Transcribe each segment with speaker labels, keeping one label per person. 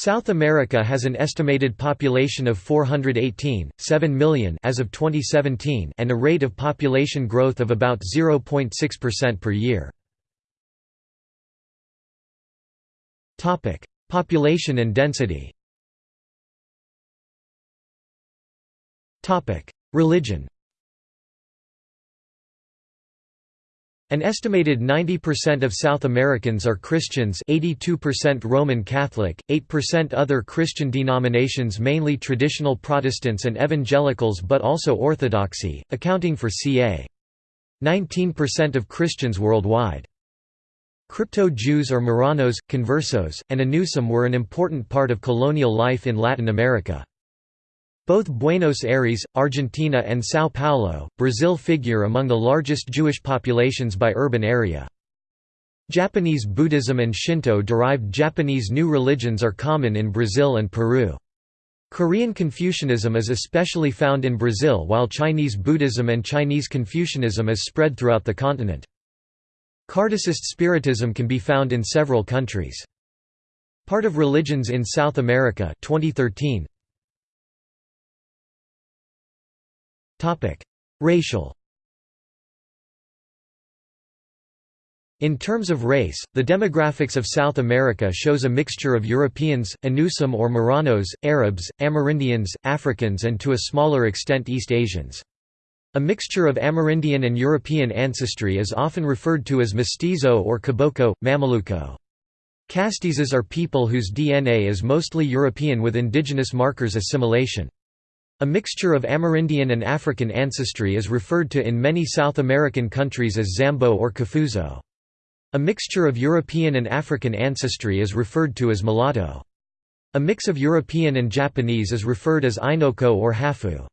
Speaker 1: South America has an estimated population of 418, 7 million as of 2017 and a rate of population growth of about 0.6% per year. Topic: Population and density. Topic: Religion. An estimated 90% of South Americans are Christians 82% Roman Catholic, 8% other Christian denominations mainly traditional Protestants and Evangelicals but also Orthodoxy, accounting for ca. 19% of Christians worldwide. Crypto-Jews or Marranos, conversos, and Anusim were an important part of colonial life in Latin America. Both Buenos Aires, Argentina and São Paulo, Brazil figure among the largest Jewish populations by urban area. Japanese Buddhism and Shinto-derived Japanese new religions are common in Brazil and Peru. Korean Confucianism is especially found in Brazil while Chinese Buddhism and Chinese Confucianism is spread throughout the continent. Kardecist Spiritism can be found in several countries. Part of Religions in South America 2013. Racial In terms of race, the demographics of South America shows a mixture of Europeans, Anusim or Marranos, Arabs, Amerindians, Africans and to a smaller extent East Asians. A mixture of Amerindian and European ancestry is often referred to as mestizo or caboclo, mameluco. Castizos are people whose DNA is mostly European with indigenous markers assimilation. A mixture of Amerindian and African ancestry is referred to in many South American countries as Zambo or Cafuzo. A mixture of European and African ancestry is referred to as mulatto. A mix of European and Japanese is referred as Ainoko or Hafu.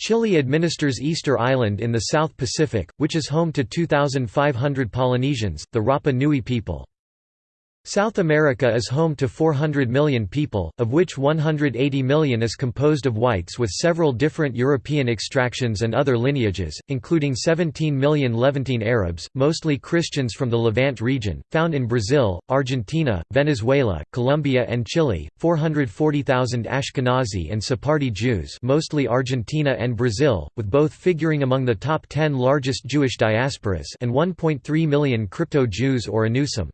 Speaker 1: Chile administers Easter Island in the South Pacific, which is home to 2,500 Polynesians, the Rapa Nui people. South America is home to 400 million people, of which 180 million is composed of whites with several different European extractions and other lineages, including 17 million Levantine Arabs, mostly Christians from the Levant region, found in Brazil, Argentina, Venezuela, Colombia and Chile, 440,000 Ashkenazi and Sephardi Jews mostly Argentina and Brazil, with both figuring among the top 10 largest Jewish diasporas and 1.3 million crypto-Jews or Anusim.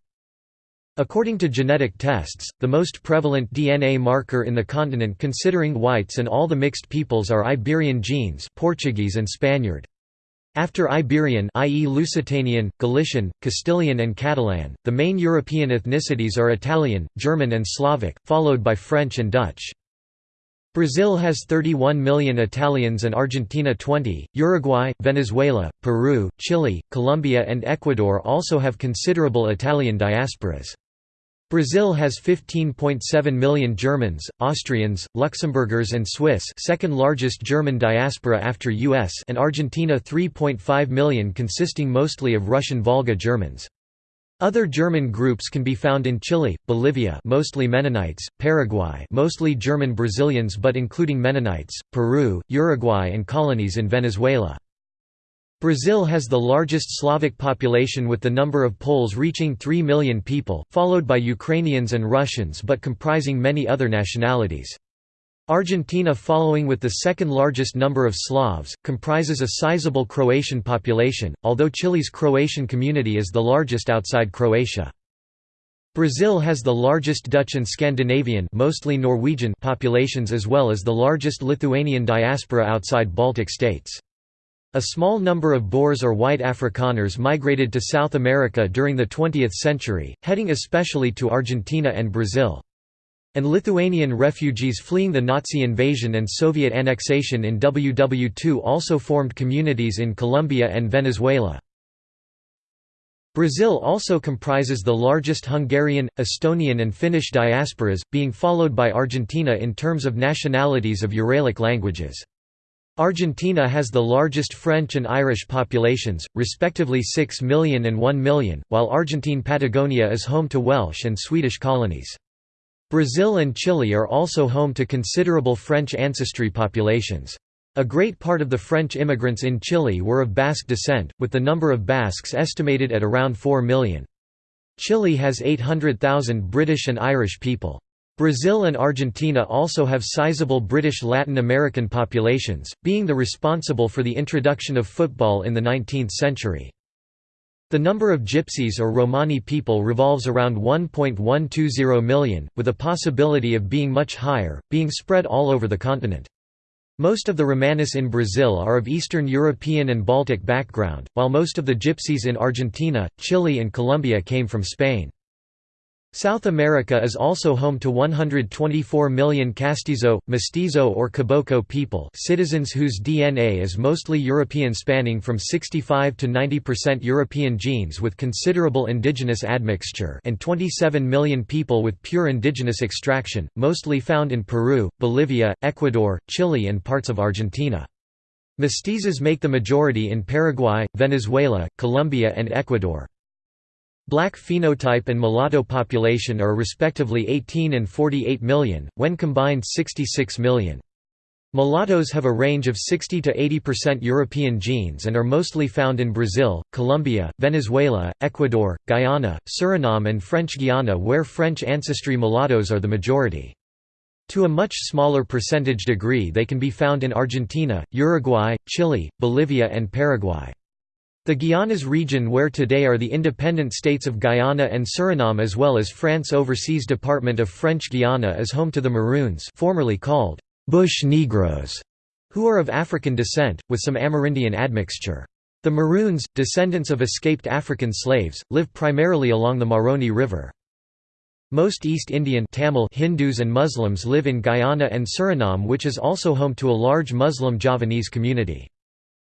Speaker 1: According to genetic tests, the most prevalent DNA marker in the continent considering whites and all the mixed peoples are Iberian genes Portuguese and Spaniard. After Iberian i.e. Lusitanian, Galician, Castilian and Catalan, the main European ethnicities are Italian, German and Slavic, followed by French and Dutch. Brazil has 31 million Italians and Argentina 20, Uruguay, Venezuela, Peru, Chile, Colombia and Ecuador also have considerable Italian diasporas. Brazil has 15.7 million Germans, Austrians, Luxembourgers and Swiss second largest German diaspora after US and Argentina 3.5 million consisting mostly of Russian Volga Germans. Other German groups can be found in Chile, Bolivia mostly Mennonites, Paraguay mostly German Brazilians but including Mennonites, Peru, Uruguay and colonies in Venezuela. Brazil has the largest Slavic population with the number of Poles reaching 3 million people, followed by Ukrainians and Russians but comprising many other nationalities. Argentina following with the second largest number of Slavs, comprises a sizable Croatian population, although Chile's Croatian community is the largest outside Croatia. Brazil has the largest Dutch and Scandinavian mostly Norwegian populations as well as the largest Lithuanian diaspora outside Baltic states. A small number of Boers or white Afrikaners migrated to South America during the 20th century, heading especially to Argentina and Brazil. And Lithuanian refugees fleeing the Nazi invasion and Soviet annexation in WW2 also formed communities in Colombia and Venezuela. Brazil also comprises the largest Hungarian, Estonian and Finnish diasporas, being followed by Argentina in terms of nationalities of Uralic languages. Argentina has the largest French and Irish populations, respectively 6 million and 1 million, while Argentine Patagonia is home to Welsh and Swedish colonies. Brazil and Chile are also home to considerable French ancestry populations. A great part of the French immigrants in Chile were of Basque descent, with the number of Basques estimated at around 4 million. Chile has 800,000 British and Irish people. Brazil and Argentina also have sizable British Latin American populations, being the responsible for the introduction of football in the 19th century. The number of Gypsies or Romani people revolves around 1.120 million, with a possibility of being much higher, being spread all over the continent. Most of the Romanis in Brazil are of Eastern European and Baltic background, while most of the Gypsies in Argentina, Chile and Colombia came from Spain. South America is also home to 124 million castizo, mestizo or caboclo people citizens whose DNA is mostly European spanning from 65 to 90% European genes with considerable indigenous admixture and 27 million people with pure indigenous extraction, mostly found in Peru, Bolivia, Ecuador, Chile and parts of Argentina. Mestizos make the majority in Paraguay, Venezuela, Colombia and Ecuador. Black phenotype and mulatto population are respectively 18 and 48 million, when combined 66 million. Mulattoes have a range of 60 to 80% European genes and are mostly found in Brazil, Colombia, Venezuela, Ecuador, Guyana, Suriname and French Guiana where French ancestry mulattoes are the majority. To a much smaller percentage degree they can be found in Argentina, Uruguay, Chile, Bolivia and Paraguay. The Guianas region where today are the independent states of Guyana and Suriname as well as France Overseas Department of French Guiana is home to the Maroons formerly called «bush Negroes», who are of African descent, with some Amerindian admixture. The Maroons, descendants of escaped African slaves, live primarily along the Maroni River. Most East Indian Tamil Hindus and Muslims live in Guyana and Suriname which is also home to a large Muslim Javanese community.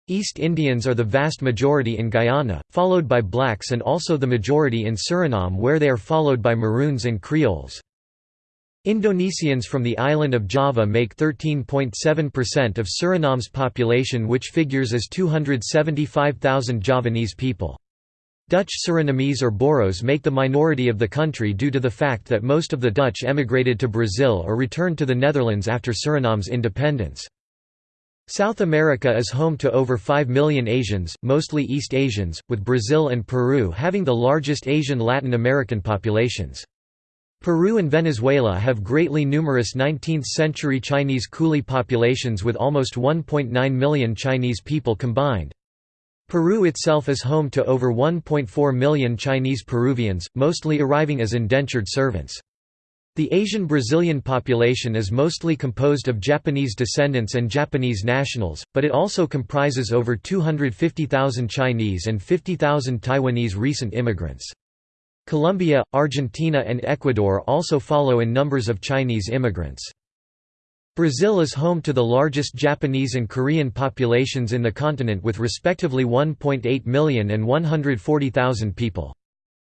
Speaker 1: East Indians are the vast majority in Guyana, followed by blacks and also the majority in Suriname where they are followed by Maroons and Creoles. Indonesians from the island of Java make 13.7% of Suriname's population which figures as 275,000 Javanese people. Dutch Surinamese or Boeroes make the minority of the country due to the fact that most of the Dutch emigrated to Brazil or returned to the Netherlands after Suriname's independence. South America is home to over 5 million Asians, mostly East Asians, with Brazil and Peru having the largest Asian Latin American populations. Peru and Venezuela have greatly numerous 19th-century Chinese coolie populations with almost 1.9 million Chinese people combined. Peru itself is home to over 1.4 million Chinese Peruvians, mostly arriving as indentured servants. The Asian Brazilian population is mostly composed of Japanese descendants and Japanese nationals, but it also comprises over 250,000 Chinese and 50,000 Taiwanese recent immigrants. Colombia, Argentina and Ecuador also follow in numbers of Chinese immigrants. Brazil is home to the largest Japanese and Korean populations in the continent with respectively 1.8 million and 140,000 people.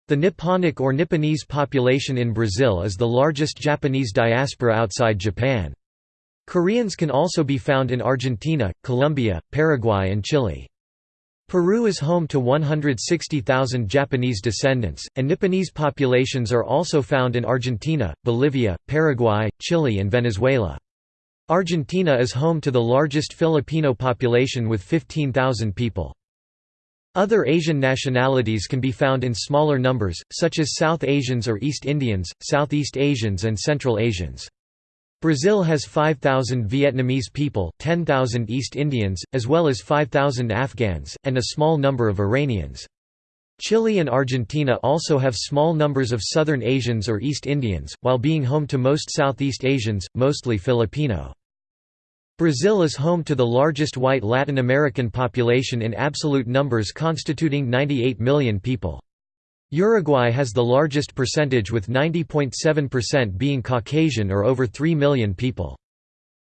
Speaker 1: The Nipponic or Nipponese population in Brazil is the largest Japanese diaspora outside Japan. Koreans can also be found in Argentina, Colombia, Paraguay and Chile. Peru is home to 160,000 Japanese descendants, and Nipponese populations are also found in Argentina, Bolivia, Paraguay, Chile and Venezuela. Argentina is home to the largest Filipino population with 15,000 people. Other Asian nationalities can be found in smaller numbers, such as South Asians or East Indians, Southeast Asians and Central Asians. Brazil has 5,000 Vietnamese people, 10,000 East Indians, as well as 5,000 Afghans, and a small number of Iranians. Chile and Argentina also have small numbers of Southern Asians or East Indians, while being home to most Southeast Asians, mostly Filipino. Brazil is home to the largest white Latin American population in absolute numbers constituting 98 million people. Uruguay has the largest percentage with 90.7% being Caucasian or over 3 million people.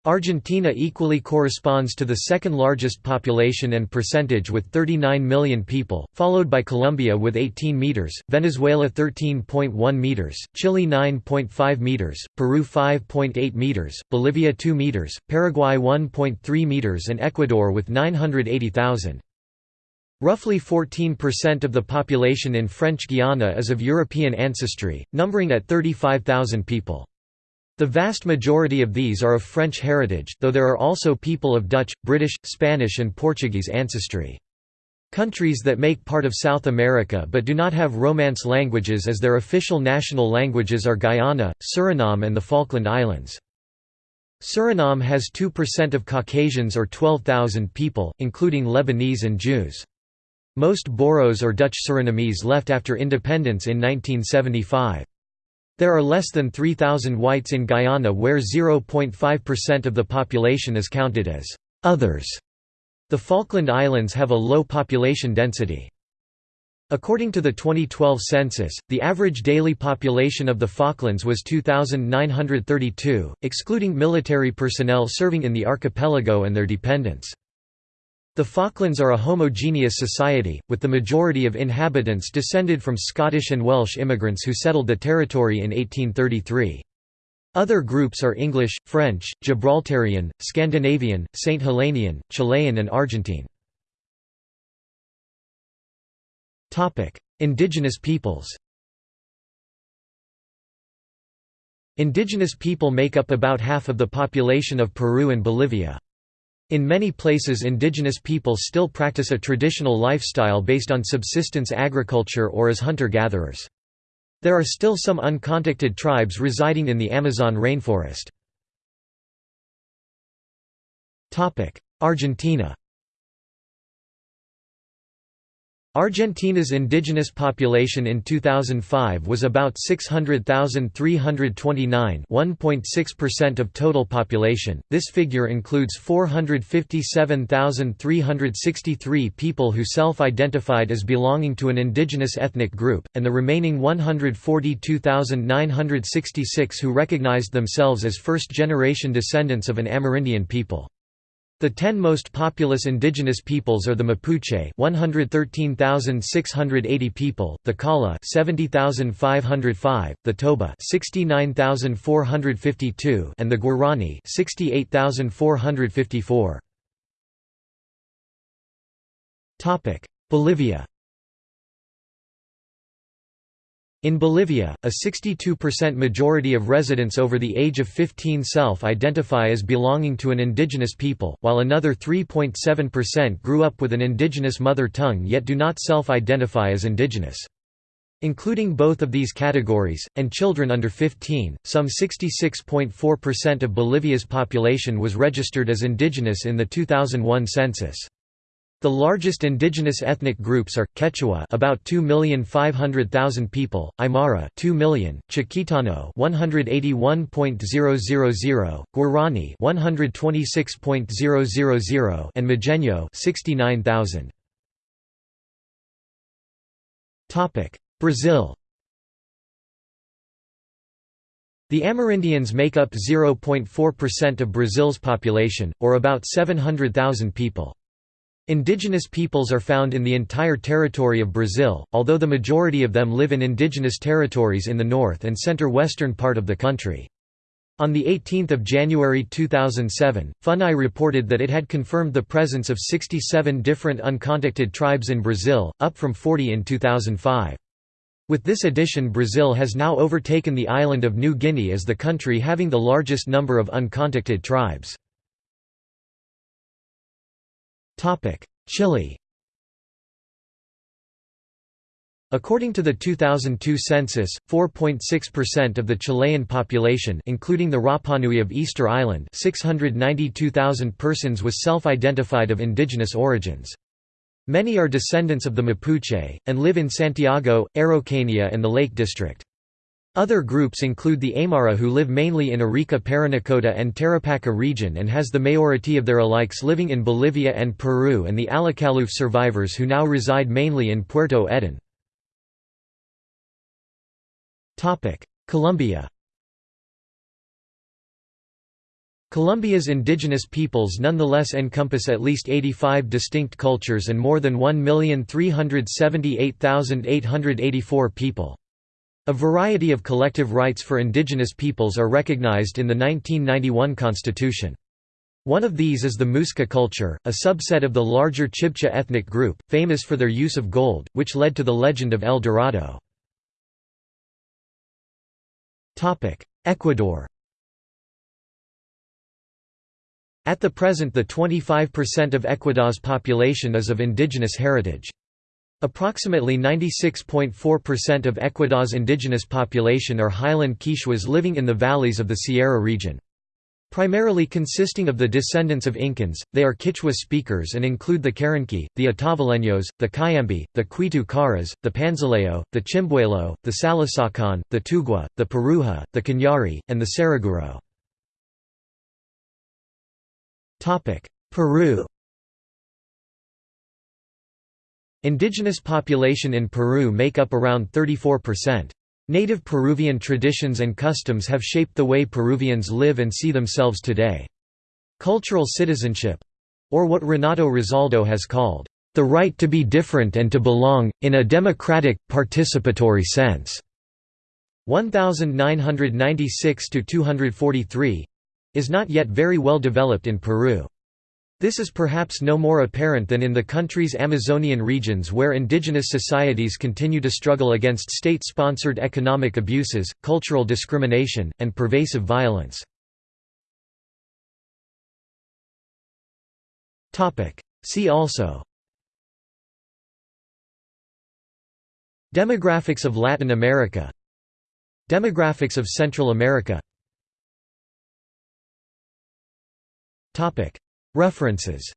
Speaker 1: Argentina equally corresponds to the second largest population and percentage with 39 million people, followed by Colombia with 18 meters, Venezuela 13.1 meters, Chile 9.5 meters, Peru 5.8 meters, Bolivia 2 meters, Paraguay 1.3 meters and Ecuador with 980,000. Roughly 14% of the population in French Guiana is of European ancestry, numbering at 35,000 people. The vast majority of these are of French heritage, though there are also people of Dutch, British, Spanish and Portuguese ancestry. Countries that make part of South America but do not have Romance languages as their official national languages are Guyana, Suriname and the Falkland Islands. Suriname has 2% of Caucasians or 12,000 people, including Lebanese and Jews. Most Boeroes or Dutch Surinamese left after independence in 1975. There are less than 3,000 whites in Guyana where 0.5% of the population is counted as «others». The Falkland Islands have a low population density. According to the 2012 census, the average daily population of the Falklands was 2,932, excluding military personnel serving in the archipelago and their dependents. The Falklands are a homogeneous society, with the majority of inhabitants descended from Scottish and Welsh immigrants who settled the territory in 1833. Other groups are English, French, Gibraltarian, Scandinavian, Saint Helenian, Chilean and Argentine. Indigenous peoples Indigenous people make up about half of the population of Peru and Bolivia. In many places indigenous people still practice a traditional lifestyle based on subsistence agriculture or as hunter-gatherers. There are still some uncontacted tribes residing in the Amazon rainforest. Argentina Argentina's indigenous population in 2005 was about 600,329 1.6% of total population, this figure includes 457,363 people who self-identified as belonging to an indigenous ethnic group, and the remaining 142,966 who recognized themselves as first-generation descendants of an Amerindian people. The ten most populous indigenous peoples are the Mapuche 113,680 people, the Kolla 70,505, the Toba 69,452 and the Guarani 68,454. Topic: Bolivia In Bolivia, a 62% majority of residents over the age of 15 self-identify as belonging to an indigenous people, while another 3.7% grew up with an indigenous mother tongue yet do not self-identify as indigenous. Including both of these categories, and children under 15, some 66.4% of Bolivia's population was registered as indigenous in the 2001 census. The largest indigenous ethnic groups are Quechua, about 2,500,000 people; Aymara, 2 million; Chiquitano, 181.000; Guarani, 126.000; and Mojeño, 69,000. Topic: Brazil. The Amerindians make up 0.4% of Brazil's population, or about 700,000 people. Indigenous peoples are found in the entire territory of Brazil, although the majority of them live in indigenous territories in the north and center-western part of the country. On 18 January 2007, FUNAI reported that it had confirmed the presence of 67 different uncontacted tribes in Brazil, up from 40 in 2005. With this addition Brazil has now overtaken the island of New Guinea as the country having the largest number of uncontacted tribes. Chile According to the 2002 census, 4.6% of the Chilean population including the Rapanui of Easter Island 692,000 persons was self-identified of indigenous origins. Many are descendants of the Mapuche, and live in Santiago, Araucanía and the Lake District. Other groups include the Aymara who live mainly in Arica Parinacota and Tarapacá region and has the majority of their alikes living in Bolivia and Peru and the Alacaluf survivors who now reside mainly in Puerto Eden. Colombia Colombia's indigenous peoples nonetheless encompass at least 85 distinct cultures and more than 1,378,884 people. A variety of collective rights for indigenous peoples are recognized in the 1991 constitution. One of these is the Muisca culture, a subset of the larger Chibcha ethnic group, famous for their use of gold, which led to the legend of El Dorado. Ecuador At the present the 25% of Ecuador's population is of indigenous heritage. Approximately 96.4% of Ecuador's indigenous population are highland Quichuas living in the valleys of the Sierra region. Primarily consisting of the descendants of Incans, they are Quichua speakers and include the Caranqui, the Otavaleños, the Cayambi, the Quitu Caras, the Panzaleo, the Chimbuelo, the Salasacan, the Tugua, the Puruhá, the Cañari, and the Saraguro. Peru Indigenous population in Peru make up around 34%. Native Peruvian traditions and customs have shaped the way Peruvians live and see themselves today. Cultural citizenship—or what Renato Rosaldo has called, "...the right to be different and to belong, in a democratic, participatory sense." 1996–243—is not yet very well developed in Peru. This is perhaps no more apparent than in the country's Amazonian regions where indigenous societies continue to struggle against state-sponsored economic abuses, cultural discrimination, and pervasive violence. See also Demographics of Latin America Demographics of Central America References